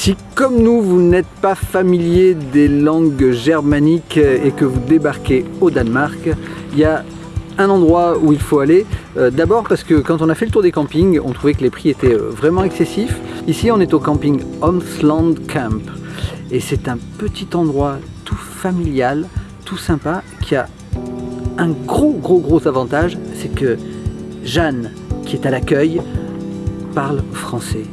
Si comme nous, vous n'êtes pas familier des langues germaniques et que vous débarquez au Danemark, il y a un endroit où il faut aller. Euh, d'abord parce que quand on a fait le tour des campings, on trouvait que les prix étaient euh, vraiment excessifs. Ici, on est au camping Homsland Camp. Et c'est un petit endroit tout familial, tout sympa, qui a un gros, gros, gros avantage, c'est que Jeanne, qui est à l'accueil, parle français.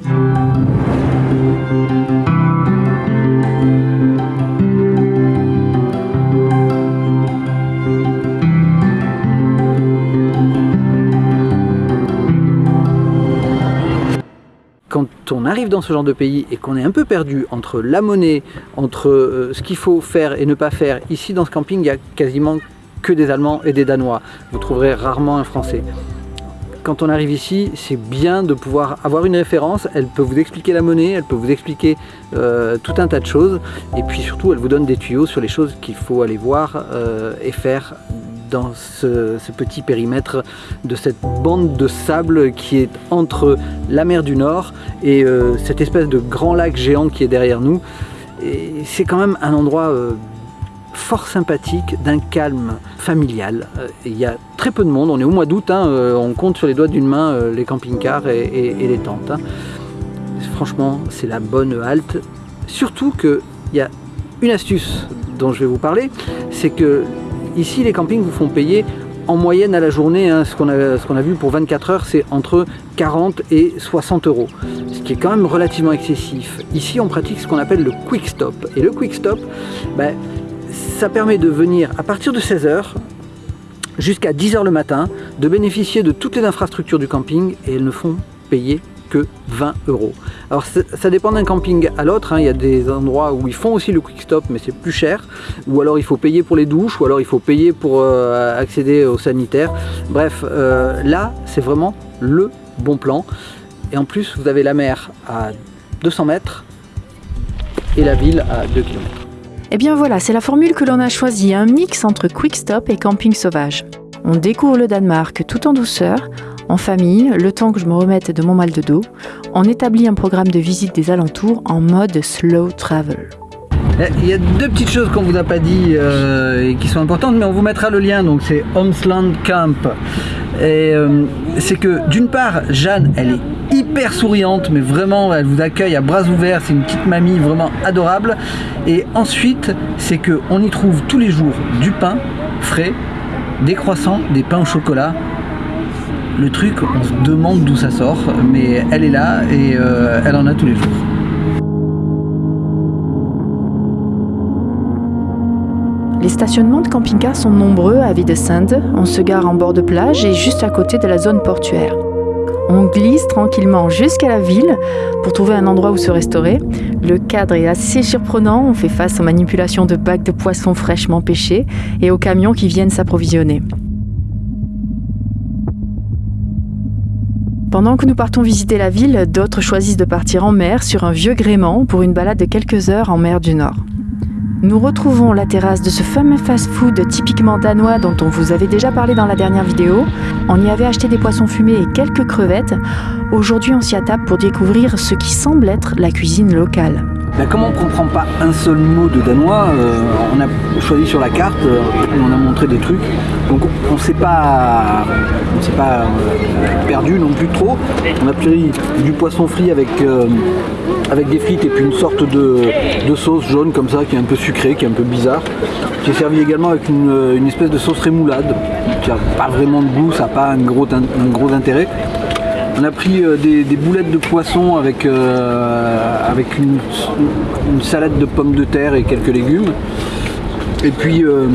Dans ce genre de pays et qu'on est un peu perdu entre la monnaie, entre euh, ce qu'il faut faire et ne pas faire, ici dans ce camping, il y a quasiment que des Allemands et des Danois. Vous trouverez rarement un Français. Quand on arrive ici, c'est bien de pouvoir avoir une référence. Elle peut vous expliquer la monnaie, elle peut vous expliquer euh, tout un tas de choses. Et puis surtout, elle vous donne des tuyaux sur les choses qu'il faut aller voir euh, et faire dans ce, petit périmètre de cette bande de sable qui est entre la mer du Nord et euh, cette espèce de grand lac géant qui est derrière nous. Et c'est quand même un endroit euh, fort sympathique, d'un calme familial. Euh, il y a très peu de monde, on est au mois d'août, hein, on compte sur les doigts d'une main les camping-cars et, les tentes. Hein. Franchement, c'est la bonne halte. Surtout qu'il y a une astuce dont je vais vous parler, c'est que Ici, les campings vous font payer en moyenne à la journée, hein, ce qu'on a, vu pour 24 heures, c'est entre 40 et 60 euros, ce qui est quand même relativement excessif. Ici, on pratique ce qu'on appelle le quick stop. Et le quick stop, ben, ça permet de venir à partir de 16 heures jusqu'à 10 heures le matin, de bénéficier de toutes les infrastructures du camping et elles ne font payer que 20 euros. Alors ça dépend d'un camping à l'autre, hein. il y a des endroits où ils font aussi le quick stop mais c'est plus cher, ou alors il faut payer pour les douches, ou alors il faut payer pour euh, accéder aux sanitaires. Bref, euh, là c'est vraiment le bon plan. Et en plus vous avez la mer à 200 mètres et la ville à 2 km. Et bien voilà, c'est la formule que l'on a choisie, un mix entre quick stop et camping sauvage. On découvre le Danemark tout en douceur, en famille, le temps que je me remette de mon mal de dos, on établit un programme de visite des alentours en mode slow travel. Eh, il y a deux petites choses qu'on vous a pas dit euh, et qui sont importantes, mais on vous mettra le lien. Donc c'est Homsland Camp. Euh, c'est que d'une part, Jeanne, elle est hyper souriante, mais vraiment, elle vous accueille à bras ouverts. C'est une petite mamie vraiment adorable. Et ensuite, c'est que on y trouve tous les jours du pain frais, des croissants, des pains au chocolat, le truc, on se demande d'où ça sort, mais elle est là et euh, elle en a tous les jours. Les stationnements de camping-cars sont nombreux à Videsand. On se gare en bord de plage et juste à côté de la zone portuaire. On glisse tranquillement jusqu'à la ville pour trouver un endroit où se restaurer. Le cadre est assez surprenant, on fait face aux manipulations de bacs de poissons fraîchement pêchés et aux camions qui viennent s'approvisionner. Pendant que nous partons visiter la ville, d'autres choisissent de partir en mer sur un vieux gréement pour une balade de quelques heures en mer du Nord. Nous retrouvons la terrasse de ce fameux fast-food typiquement danois dont on vous avait déjà parlé dans la dernière vidéo. On y avait acheté des poissons fumés et quelques crevettes. Aujourd'hui, on s'y attaque pour découvrir ce qui semble être la cuisine locale. Ben, comme on ne comprend pas un seul mot de danois, euh, on a choisi sur la carte, euh, on a montré des trucs, donc on ne s'est pas, on pas euh, perdu non plus trop. On a pris du poisson frit avec, avec des frites et puis une sorte de, sauce jaune comme ça qui est un peu sucrée, qui est un peu bizarre, est servi également avec une, espèce de sauce rémoulade qui n'a pas vraiment de goût, ça n'a pas un gros, un gros intérêt. On a pris euh, des, boulettes de poisson avec, euh, une, salade de pommes de terre et quelques légumes. Et puis euh,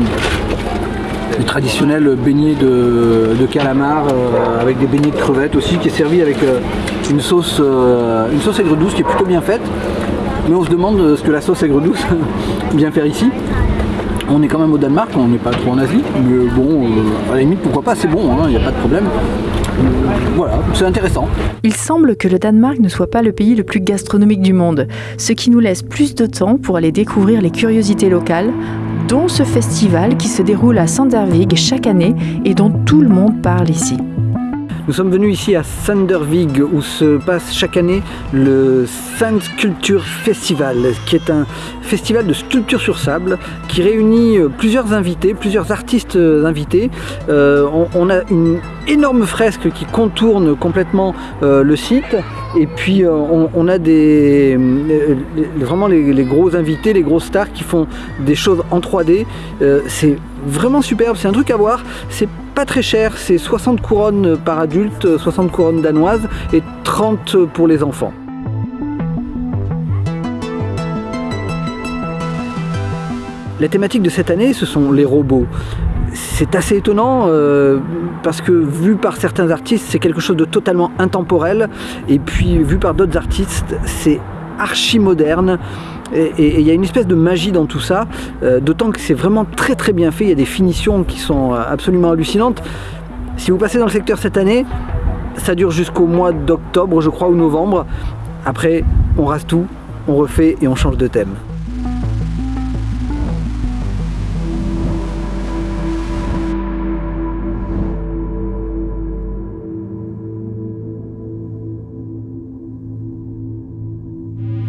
le traditionnel beignet de, calamar avec des beignets de crevettes aussi qui est servi avec une sauce, une sauce aigre douce qui est plutôt bien faite. Mais on se demande ce que la sauce aigre douce vient faire ici. On est quand même au Danemark, on n'est pas trop en Asie, mais bon, à la limite, pourquoi pas, c'est bon, il hein, n'y a pas de problème voilà, c'est intéressant. Il semble que le Danemark ne soit pas le pays le plus gastronomique du monde, ce qui nous laisse plus de temps pour aller découvrir les curiosités locales, dont ce festival qui se déroule à Sandervig chaque année et dont tout le monde parle ici. Nous sommes venus ici à Sandervig où se passe chaque année le Sand Sculpture Festival, qui est un festival de sculpture sur sable qui réunit euh, plusieurs invités, plusieurs artistes euh, invités. Euh, on, a une énorme fresque qui contourne complètement le site et puis on, a des, vraiment les, gros invités, les grosses stars qui font des choses en 3D. c'est vraiment superbe, c'est un truc à voir. Pas très cher, c'est 60 couronnes par adulte, 60 couronnes danoises et 30 pour les enfants. La thématique de cette année, ce sont les robots. C'est assez étonnant euh, parce que vu par certains artistes, c'est quelque chose de totalement intemporel et puis vu par d'autres artistes, c'est archi moderne et il y a une espèce de magie dans tout ça, euh, d'autant que c'est vraiment très très bien fait, il y a des finitions qui sont euh, absolument hallucinantes. Si vous passez dans le secteur cette année, ça dure jusqu'au mois d'octobre je crois ou novembre. Après on rase tout, on refait et on change de thème.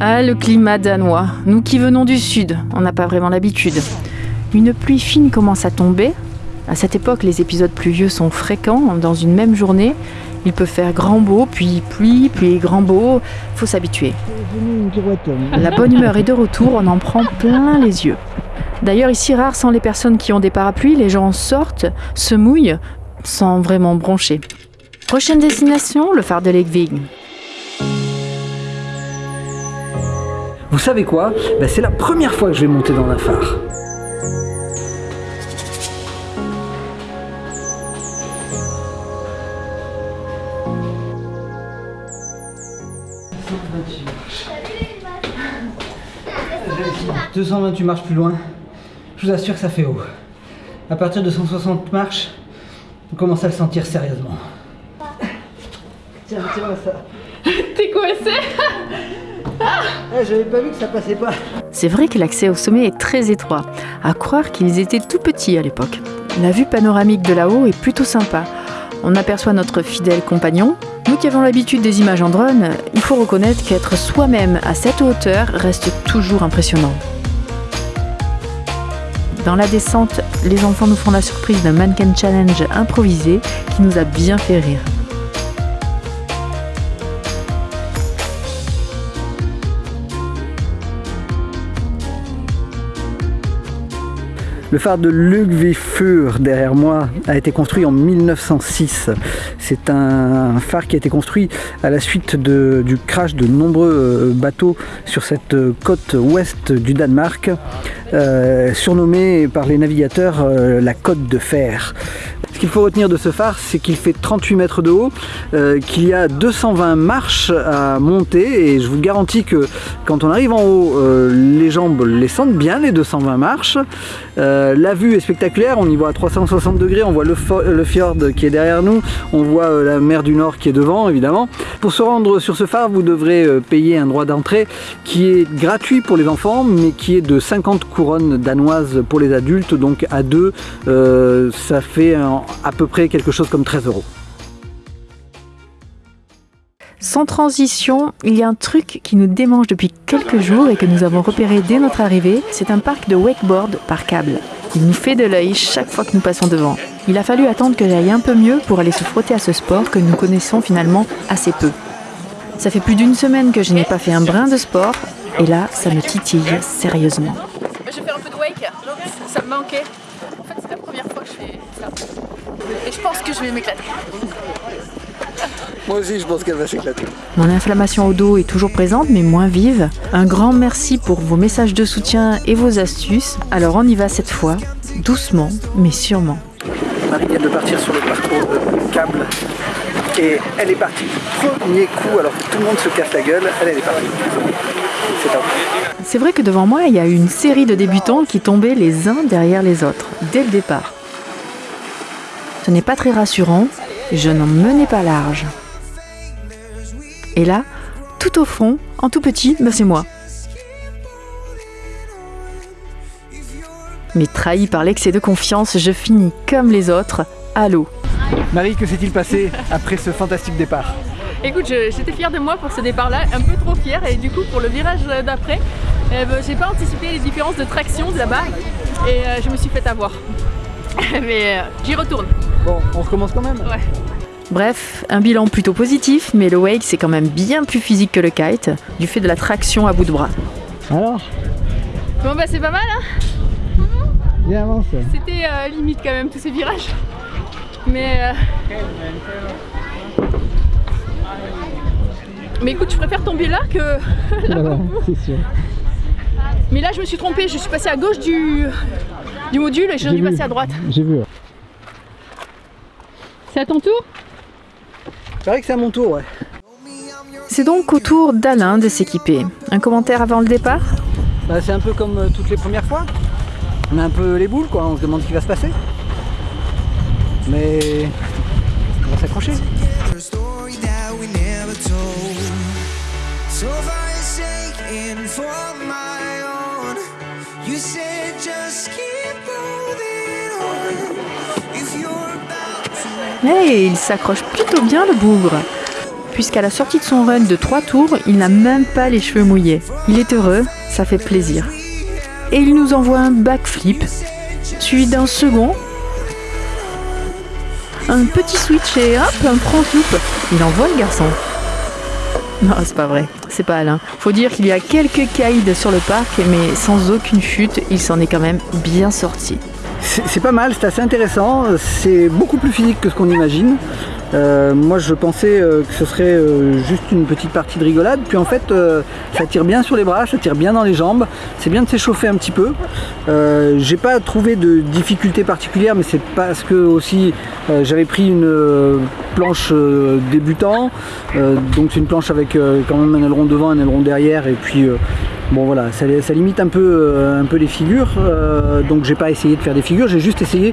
Ah, le climat danois. Nous qui venons du sud, on n'a pas vraiment l'habitude. Une pluie fine commence à tomber. À cette époque, les épisodes pluvieux sont fréquents dans une même journée. Il peut faire grand beau, puis pluie, puis grand beau. Faut s'habituer. La bonne humeur est de retour, on en prend plein les yeux. D'ailleurs, ici, rare sont les personnes qui ont des parapluies. Les gens sortent, se mouillent, sans vraiment broncher. Prochaine destination, le phare de Lekvig. Vous savez quoi? Ben, C'est la première fois que je vais monter dans un phare. « 228 marches plus loin, je vous assure que ça fait haut. À partir de 160 marches, on commence à le sentir sérieusement. Tiens, tiens ça. T'es coincé? Pas. C'est vrai que l'accès au sommet est très étroit, à croire qu'ils étaient tout petits à l'époque. La vue panoramique de là-haut est plutôt sympa. On aperçoit notre fidèle compagnon. Nous qui avons l'habitude des images en drone, il faut reconnaître qu'être soi-même à cette hauteur reste toujours impressionnant. Dans la descente, les enfants nous font la surprise d'un mannequin challenge improvisé qui nous a bien fait rire. Le phare de Lugvifur, derrière moi, a été construit en 1906. C'est un phare qui a été construit à la suite du crash de nombreux euh, bateaux sur cette côte ouest du Danemark, euh, surnommée par les navigateurs euh, la côte de fer qu'il faut retenir de ce phare, c'est qu'il fait 38 mètres de haut, euh, qu'il y a 220 marches à monter et je vous garantis que quand on arrive en haut, les jambes les sentent bien, les 220 marches. La vue est spectaculaire, on y voit à 360 degrés, on voit le fjord qui est derrière nous, on voit la mer du Nord qui est devant évidemment. Pour se rendre sur ce phare, vous devrez payer un droit d'entrée qui est gratuit pour les enfants, mais qui est de 50 couronnes danoises pour les adultes, donc à deux, ça fait à peu près quelque chose comme 13 euros. Sans transition, il y a un truc qui nous démange depuis quelques jours et que nous avons repéré dès notre arrivée, c'est un parc de wakeboard par câble. Il nous fait de l'œil chaque fois que nous passons devant. Il a fallu attendre que j'aille un peu mieux pour aller se frotter à ce sport que nous connaissons finalement assez peu. Ça fait plus d'une semaine que je n'ai pas fait un brin de sport et là, ça me titille sérieusement. Je vais un peu de wake, ça me manquait. En fait, c'est la première fois que je fais ça. Et je pense que je vais m'éclater. Moi aussi, je pense qu'elle va s'éclater. Mon inflammation au dos est toujours présente, mais moins vive. Un grand merci pour vos messages de soutien et vos astuces. Alors on y va cette fois, doucement, mais sûrement. Marie vient de partir sur le parcours de câble. Et elle est partie. Premier coup, alors que tout le monde se casse la gueule, elle, elle est partie. C'est top. C'est vrai que devant moi, il y a une série de débutants qui tombaient les uns derrière les autres, dès le départ. Ce n'est pas très rassurant, je n'en menais pas large. Et là, tout au fond, en tout petit, ben c'est moi. Mais trahi par l'excès de confiance, je finis comme les autres, à l'eau. Marie, que s'est-il passé après ce fantastique départ? Écoute, j'étais fière de moi pour ce départ-là, un peu trop fière, et du coup pour le virage d'après, eh ben, j'ai pas anticipé les différences de traction de là-bas, et euh, je me suis fait avoir. mais euh, j'y retourne. Bon, on recommence quand même Ouais. Bref, un bilan plutôt positif, mais le wake c'est quand même bien plus physique que le kite, du fait de la traction à bout de bras. Alors Bon bah c'est pas mal hein Bien avance C'était euh, limite quand même tous ces virages. Mais... euh, Mais écoute, je préfère tomber là que... c'est sûr. Mais là je me suis trompée, je suis passée à gauche du, du module et j'ai dû passer à droite. J'ai vu. C'est à ton tour C'est vrai que c'est à mon tour, ouais. C'est donc au tour d'Alain de s'équiper. Un commentaire avant le départ Bah, c'est un peu comme euh, toutes les premières fois. On a un peu les boules, quoi. On se demande ce qui va se passer. Mais on va s'accrocher. you said just keep Hey, il s'accroche plutôt bien le bougre. Puisqu'à la sortie de son run de 3 tours, il n'a même pas les cheveux mouillés. Il est heureux, ça fait plaisir. Et il nous envoie un backflip, suivi d'un second, un petit switch et hop, un front loop. Il envoie le garçon. Non, c'est pas vrai, c'est pas Alain. Faut dire qu'il y a quelques caïds sur le parc, mais sans aucune chute, il s'en est quand même bien sorti. C'est pas mal, c'est assez intéressant. C'est beaucoup plus physique que ce qu'on imagine. Euh, moi, je pensais euh, que ce serait euh, juste une petite partie de rigolade. Puis en fait, ça tire bien sur les bras, ça tire bien dans les jambes. C'est bien de s'échauffer un petit peu. J'ai pas trouvé de difficulté particulière, mais c'est parce que aussi j'avais pris une planche débutant. Donc c'est une planche avec quand même un aileron devant, un aileron derrière, et puis Bon voilà, ça, limite un peu, euh, un peu les figures, euh, donc j'ai pas essayé de faire des figures, j'ai juste essayé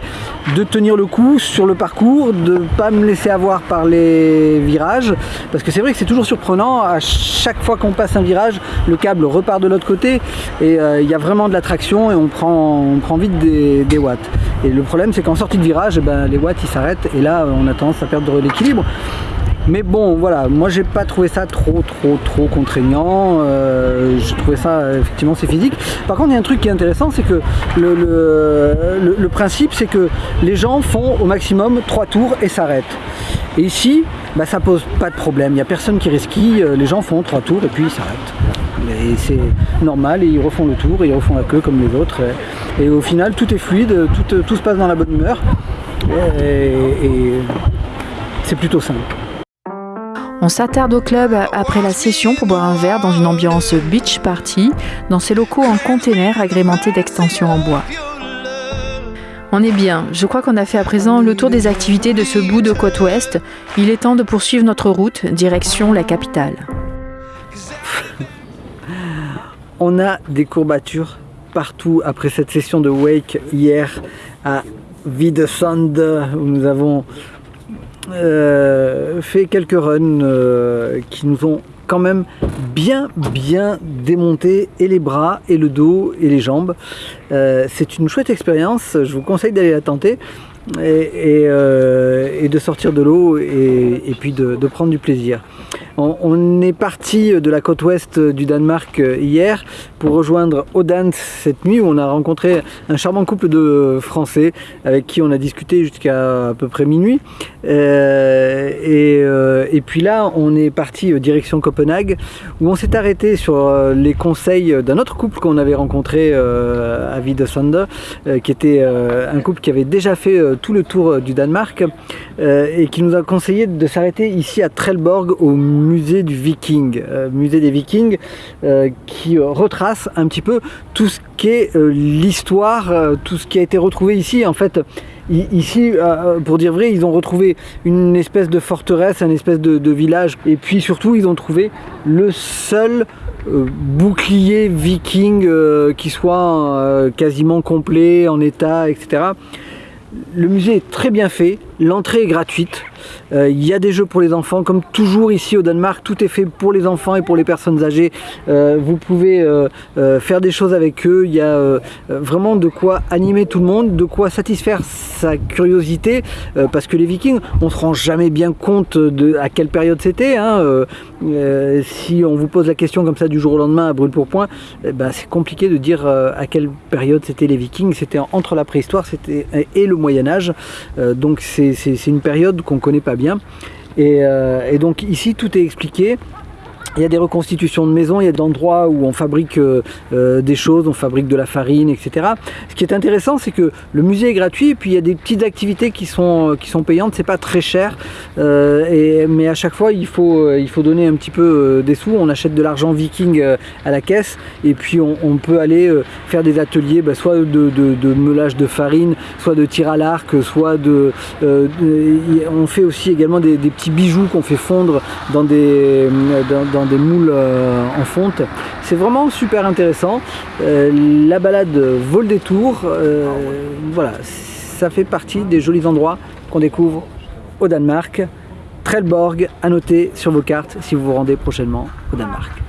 de tenir le coup sur le parcours, de pas me laisser avoir par les virages, parce que c'est vrai que c'est toujours surprenant, à chaque fois qu'on passe un virage, le câble repart de l'autre côté, et euh, il y a vraiment de la traction, et on prend, vite des, watts. Et le problème c'est qu'en sortie de virage, eh ben, les watts ils s'arrêtent, et là on a tendance à perdre l'équilibre. Mais bon, voilà, moi j'ai pas trouvé ça trop, trop, trop contraignant. Euh, je trouvais ça effectivement c'est physique. Par contre, il y a un truc qui est intéressant, c'est que le, principe, c'est que les gens font au maximum trois tours et s'arrêtent. Et ici, bah, ça pose pas de problème. Il n'y a personne qui risquille. euh, Les gens font trois tours et puis ils s'arrêtent. Et c'est normal, et ils refont le tour, et ils refont la queue comme les autres. Et, au final, tout est fluide, tout, tout se passe dans la bonne humeur. Et c'est plutôt simple. On s'attarde au club après la session pour boire un verre dans une ambiance beach party, dans ces locaux en container agrémentés d'extensions en bois. On est bien, je crois qu'on a fait à présent le tour des activités de ce bout de côte ouest. Il est temps de poursuivre notre route, direction la capitale. On a des courbatures partout après cette session de wake hier à Videsand où nous avons euh, fait quelques runs euh, qui nous ont quand même bien bien démonté et les bras et le dos et les jambes. Euh, c'est une chouette expérience, je vous conseille d'aller la tenter euh, et de sortir de l'eau et, puis de, prendre du plaisir. On, est parti de la côte ouest du Danemark hier pour rejoindre Odense cette nuit où on a rencontré un charmant couple de Français avec qui on a discuté jusqu'à à peu près minuit. Euh, et, euh, et puis là, on est parti direction Copenhague où on s'est arrêté sur les conseils d'un autre couple qu'on avait rencontré à Videsande, euh, qui était un couple qui avait déjà fait tout le tour euh, du Danemark euh, et qui nous a conseillé de s'arrêter ici à Trelleborg au musée du Viking, euh, musée des Vikings, qui retrace un petit peu tout ce qu'est l'histoire, tout ce qui a été retrouvé ici. En fait, ici, pour dire vrai, ils ont retrouvé une espèce de forteresse, un espèce de, village, et puis surtout, ils ont trouvé le seul bouclier viking qui soit quasiment complet, en état, etc. Le musée est très bien fait, L'entrée est gratuite. Euh, il y a des jeux pour les enfants, comme toujours ici au Danemark, tout est fait pour les enfants et pour les personnes âgées. Euh, vous pouvez euh, faire des choses avec eux. Il y a vraiment de quoi animer tout le monde, de quoi satisfaire sa curiosité, parce que les Vikings, on se rend jamais bien compte de à quelle période c'était. Hein, si on vous pose la question comme ça du jour au lendemain à brûle pour point, eh ben, c'est compliqué de dire à quelle période c'était les Vikings. C'était entre la préhistoire et le Moyen Âge. donc c'est une période qu'on connaît pas bien. Euh, et, donc ici tout est expliqué. Il y a des reconstitutions de maisons, il y a des endroits où on fabrique euh, euh, des choses, on fabrique de la farine, etc. Ce qui est intéressant, c'est que le musée est gratuit, et puis il y a des petites activités qui sont, qui sont payantes, c'est pas très cher, mais à chaque fois il faut, il faut donner un petit peu des sous, on achète de l'argent viking à la caisse, et puis on, peut aller faire des ateliers, bah, soit de, de, meulage de farine, soit de tir à l'arc, soit de, On fait aussi également des, petits bijoux qu'on fait fondre dans des... Dans, moules euh, en fonte. C'est vraiment super intéressant. Euh, la balade vaut le détour. Euh, voilà, ça fait partie des jolis endroits qu'on découvre au Danemark. Trelleborg à noter sur vos cartes si vous vous rendez prochainement au Danemark.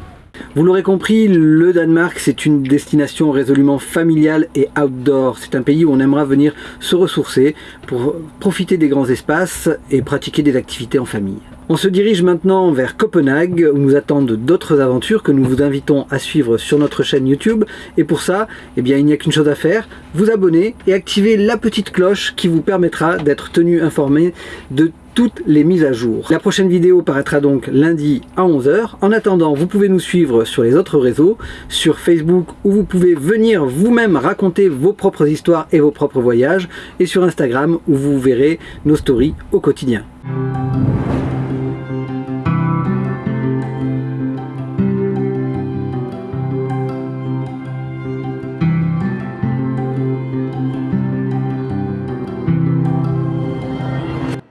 Vous l'aurez compris, le Danemark c'est une destination résolument familiale et outdoor. C'est un pays où on aimera venir se ressourcer pour profiter des grands espaces et pratiquer des activités en famille. On se dirige maintenant vers Copenhague où nous attendent d'autres aventures que nous vous invitons à suivre sur notre chaîne YouTube. Et pour ça, eh bien, il n'y a qu'une chose à faire, vous abonner et activer la petite cloche qui vous permettra d'être tenu informé de toutes les mises à jour. La prochaine vidéo paraîtra donc lundi à 11h. En attendant, vous pouvez nous suivre sur les autres réseaux, sur Facebook où vous pouvez venir vous-même raconter vos propres histoires et vos propres voyages, et sur Instagram où vous verrez nos stories au quotidien.